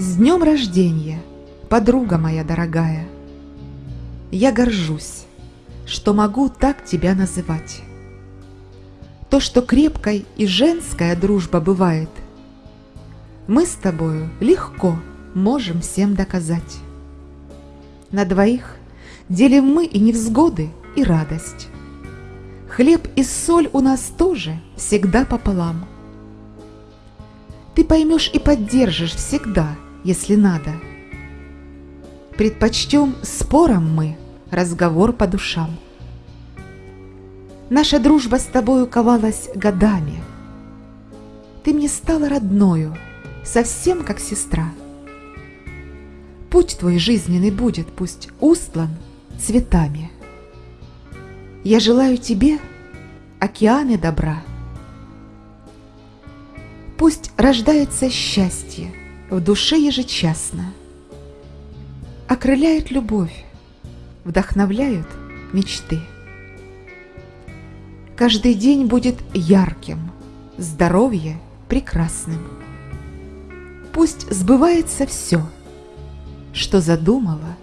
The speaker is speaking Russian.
С днем рождения, подруга моя дорогая! Я горжусь, что могу так тебя называть. То, что крепкой и женская дружба бывает, мы с тобою легко можем всем доказать. На двоих делим мы и невзгоды, и радость. Хлеб и соль у нас тоже всегда пополам. Ты поймешь и поддержишь всегда, если надо. Предпочтем спором мы разговор по душам. Наша дружба с тобою ковалась годами. Ты мне стала родною, совсем как сестра. Путь твой жизненный будет пусть устлан цветами. Я желаю тебе океаны добра. Пусть рождается счастье в душе ежечасно, Окрыляет любовь, вдохновляют мечты. Каждый день будет ярким, здоровье прекрасным. Пусть сбывается все, что задумала.